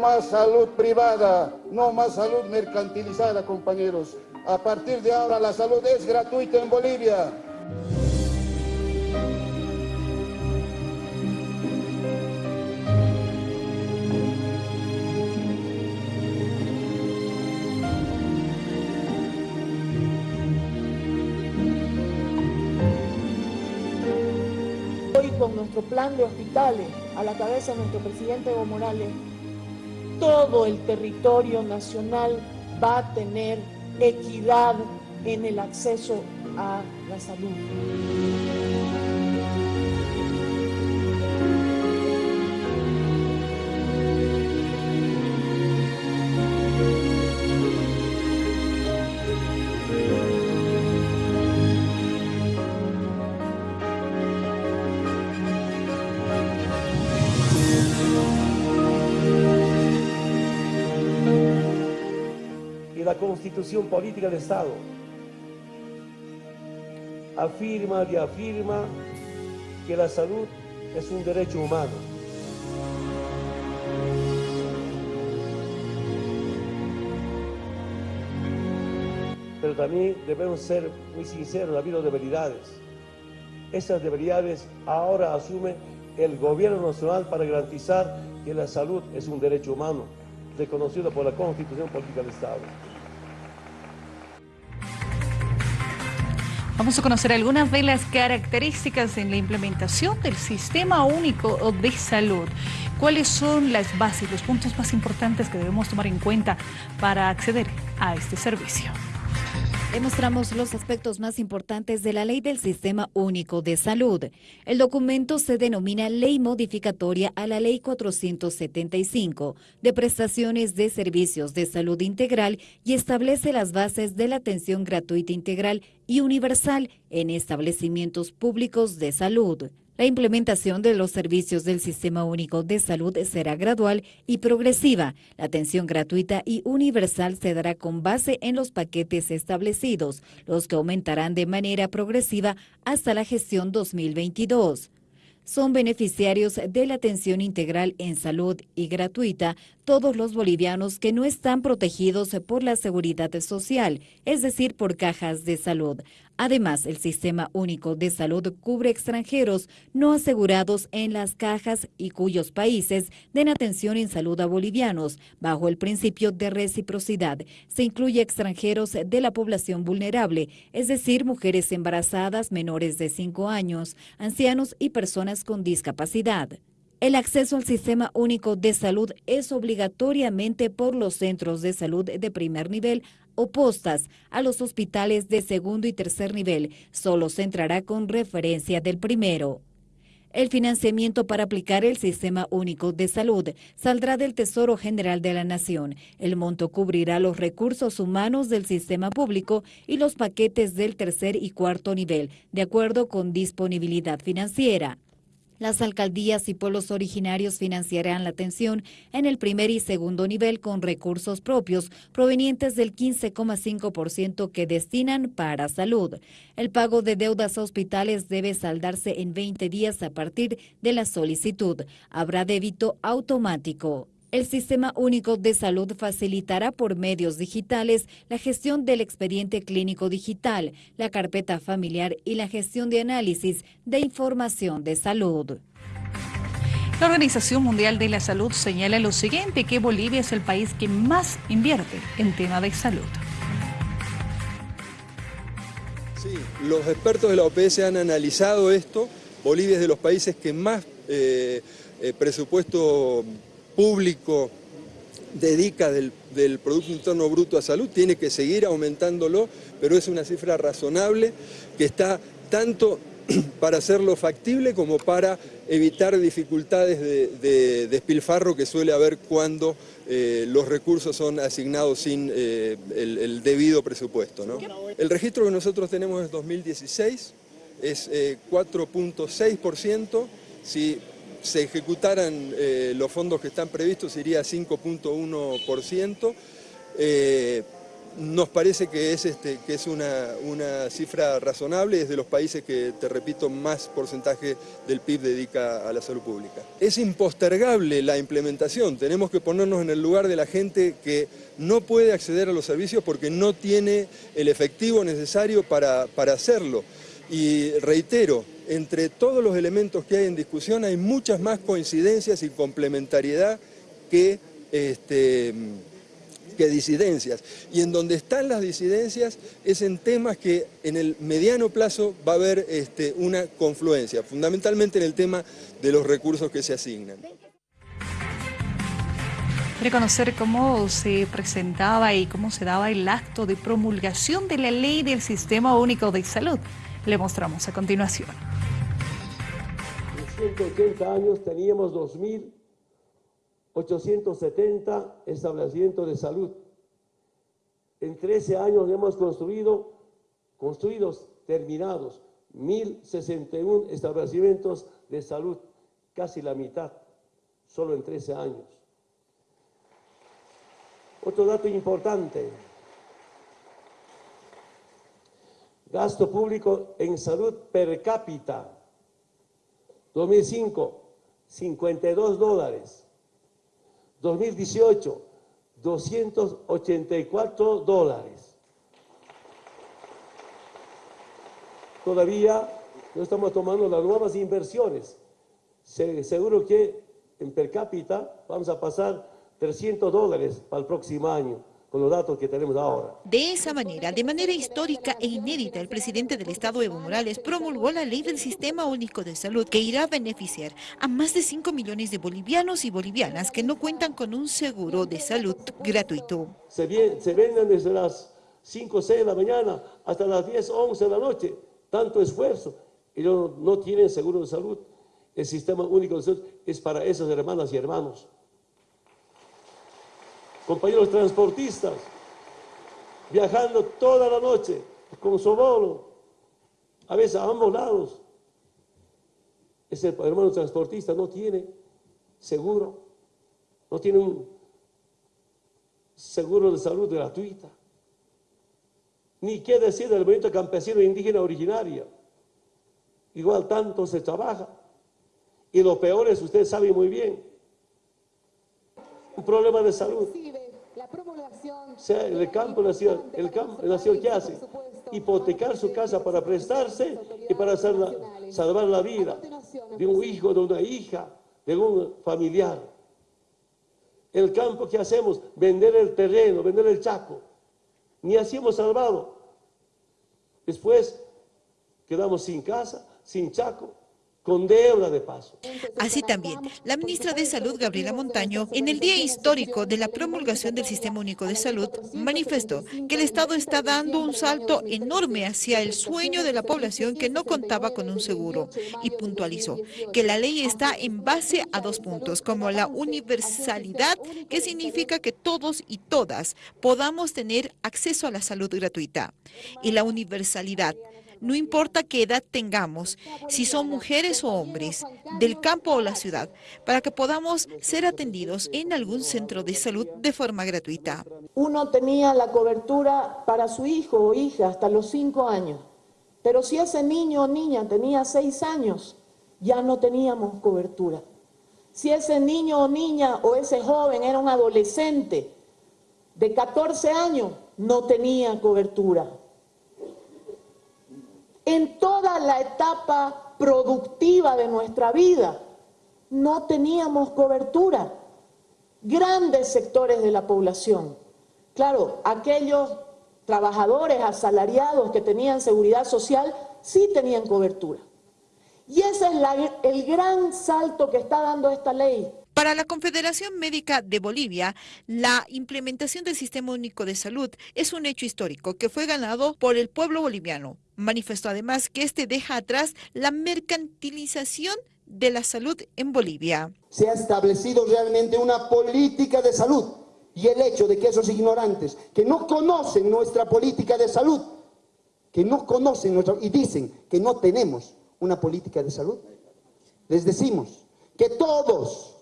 Más salud privada, no más salud mercantilizada, compañeros. A partir de ahora la salud es gratuita en Bolivia. Hoy con nuestro plan de hospitales, a la cabeza de nuestro presidente Evo Morales, todo el territorio nacional va a tener equidad en el acceso a la salud. Constitución Política de Estado afirma y afirma que la salud es un derecho humano. Pero también debemos ser muy sinceros, ha habido debilidades. Esas debilidades ahora asume el gobierno nacional para garantizar que la salud es un derecho humano, reconocido por la Constitución Política del Estado. Vamos a conocer algunas de las características en la implementación del Sistema Único de Salud. ¿Cuáles son las bases, los puntos más importantes que debemos tomar en cuenta para acceder a este servicio? Demostramos los aspectos más importantes de la Ley del Sistema Único de Salud. El documento se denomina Ley Modificatoria a la Ley 475 de Prestaciones de Servicios de Salud Integral y establece las bases de la atención gratuita integral y universal en establecimientos públicos de salud. La implementación de los servicios del Sistema Único de Salud será gradual y progresiva. La atención gratuita y universal se dará con base en los paquetes establecidos, los que aumentarán de manera progresiva hasta la gestión 2022 son beneficiarios de la atención integral en salud y gratuita todos los bolivianos que no están protegidos por la seguridad social, es decir, por cajas de salud. Además, el Sistema Único de Salud cubre extranjeros no asegurados en las cajas y cuyos países den atención en salud a bolivianos, bajo el principio de reciprocidad. Se incluye extranjeros de la población vulnerable, es decir, mujeres embarazadas menores de 5 años, ancianos y personas con discapacidad. El acceso al Sistema Único de Salud es obligatoriamente por los centros de salud de primer nivel opostas a los hospitales de segundo y tercer nivel. Solo se entrará con referencia del primero. El financiamiento para aplicar el Sistema Único de Salud saldrá del Tesoro General de la Nación. El monto cubrirá los recursos humanos del sistema público y los paquetes del tercer y cuarto nivel, de acuerdo con disponibilidad financiera. Las alcaldías y pueblos originarios financiarán la atención en el primer y segundo nivel con recursos propios provenientes del 15,5% que destinan para salud. El pago de deudas a hospitales debe saldarse en 20 días a partir de la solicitud. Habrá débito automático. El Sistema Único de Salud facilitará por medios digitales la gestión del expediente clínico digital, la carpeta familiar y la gestión de análisis de información de salud. La Organización Mundial de la Salud señala lo siguiente, que Bolivia es el país que más invierte en tema de salud. Sí, los expertos de la OPS han analizado esto. Bolivia es de los países que más eh, eh, presupuesto público dedica del, Producto Interno Bruto a salud, tiene que seguir aumentándolo, pero es una cifra razonable que está tanto para hacerlo factible como para evitar dificultades de, despilfarro que suele haber cuando eh, los recursos son asignados sin eh, el, debido presupuesto. El registro que nosotros tenemos es 2016, es 4.6%, eh, si se ejecutaran los fondos que están previstos iría 5.1%, nos parece que es, este, que es una, una, cifra razonable, es de los países que, te repito, más porcentaje del PIB dedica a la salud pública. Es impostergable la implementación, tenemos que ponernos en el lugar de la gente que no puede acceder a los servicios porque no tiene el efectivo necesario para, para hacerlo. Y reitero, entre todos los elementos que hay en discusión hay muchas más coincidencias y complementariedad que... Este, que disidencias. Y en donde están las disidencias es en temas que en el mediano plazo va a haber este, una confluencia, fundamentalmente en el tema de los recursos que se asignan. Quiere conocer cómo se presentaba y cómo se daba el acto de promulgación de la ley del Sistema Único de Salud. Le mostramos a continuación. En 180 años teníamos 2.000 870 establecimientos de salud. En 13 años hemos construido, construidos, terminados, 1.061 establecimientos de salud, casi la mitad, solo en 13 años. Otro dato importante, gasto público en salud per cápita, 2005, 52 dólares. 2018, 284 dólares. Todavía no estamos tomando las nuevas inversiones. seguro que en per cápita vamos a pasar 300 dólares para el próximo año con los datos que tenemos ahora. De esa manera, de manera histórica e inédita, el presidente del Estado, Evo Morales, promulgó la ley del Sistema Único de Salud que irá a beneficiar a más de 5 millones de bolivianos y bolivianas que no cuentan con un seguro de salud gratuito. Se, venden desde las 5 o 6 de la mañana hasta las 10 o 11 de la noche, tanto esfuerzo. Ellos no tienen seguro de salud. El Sistema Único de Salud es para esas hermanas y hermanos compañeros transportistas, viajando toda la noche con sobolo, a veces a ambos lados. Ese hermano transportista no tiene seguro, no tiene un seguro de salud gratuita. Ni qué decir del movimiento campesino indígena originaria. Igual tanto se trabaja. Y lo peor es, usted sabe muy bien, un problema de salud. O sea, el campo nació, el campo nació ¿qué hace? Hipotecar su casa para prestarse y para salvar la vida de un hijo, de una hija, de un familiar. El campo, ¿qué hacemos? Vender el terreno, vender el chaco. Ni así hemos salvado. Después quedamos sin casa, sin chaco, Así también, la ministra de Salud, Gabriela Montaño, en el día histórico de la promulgación del Sistema Único de Salud, manifestó que el Estado está dando un salto enorme hacia el sueño de la población que no contaba con un seguro y puntualizó que la ley está en base a dos puntos, como la universalidad, que significa que todos y todas podamos tener acceso a la salud gratuita, y la universalidad, no importa qué edad tengamos, si son mujeres o hombres, del campo o la ciudad, para que podamos ser atendidos en algún centro de salud de forma gratuita. Uno tenía la cobertura para su hijo o hija hasta los cinco años, pero si ese niño o niña tenía seis años, ya no teníamos cobertura. Si ese niño o niña o ese joven era un adolescente de 14 años, no tenía cobertura en toda la etapa productiva de nuestra vida. No teníamos cobertura. Grandes sectores de la población. Claro, aquellos trabajadores asalariados que tenían seguridad social sí tenían cobertura. Y ese es el gran salto que está dando esta ley. Para la Confederación Médica de Bolivia, la implementación del Sistema Único de Salud es un hecho histórico que fue ganado por el pueblo boliviano. Manifestó además que este deja atrás la mercantilización de la salud en Bolivia. Se ha establecido realmente una política de salud y el hecho de que esos ignorantes que no conocen nuestra política de salud, que no conocen nuestra, y dicen que no tenemos una política de salud, les decimos que todos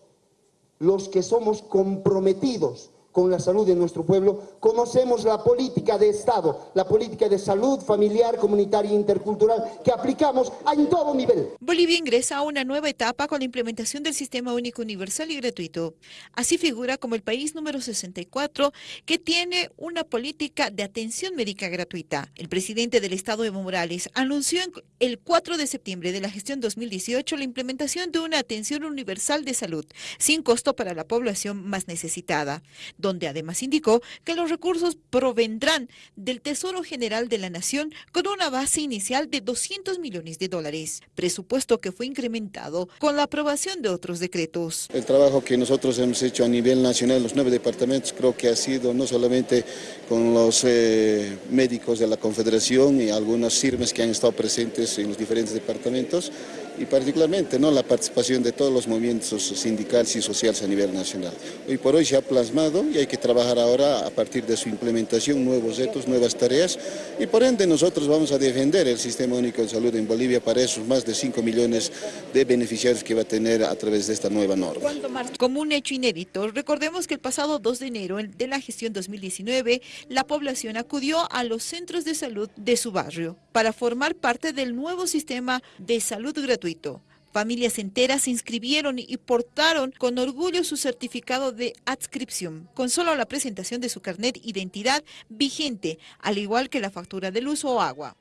los que somos comprometidos con la salud de nuestro pueblo, conocemos la política de Estado, la política de salud familiar, comunitaria e intercultural que aplicamos en todo nivel. Bolivia ingresa a una nueva etapa con la implementación del Sistema Único Universal y Gratuito. Así figura como el país número 64 que tiene una política de atención médica gratuita. El presidente del Estado, Evo Morales, anunció el 4 de septiembre de la gestión 2018 la implementación de una atención universal de salud, sin costo para la población más necesitada donde además indicó que los recursos provendrán del Tesoro General de la Nación con una base inicial de 200 millones de dólares, presupuesto que fue incrementado con la aprobación de otros decretos. El trabajo que nosotros hemos hecho a nivel nacional, los nueve departamentos, creo que ha sido no solamente con los eh, médicos de la Confederación y algunos firmes que han estado presentes en los diferentes departamentos, y particularmente ¿no? la participación de todos los movimientos sindicales y sociales a nivel nacional. Hoy por hoy se ha plasmado hay que trabajar ahora a partir de su implementación, nuevos retos, nuevas tareas y por ende nosotros vamos a defender el Sistema Único de Salud en Bolivia para esos más de 5 millones de beneficiarios que va a tener a través de esta nueva norma. Como un hecho inédito, recordemos que el pasado 2 de enero de la gestión 2019, la población acudió a los centros de salud de su barrio para formar parte del nuevo sistema de salud gratuito Familias enteras se inscribieron y portaron con orgullo su certificado de adscripción, con solo la presentación de su carnet identidad vigente, al igual que la factura de luz o agua.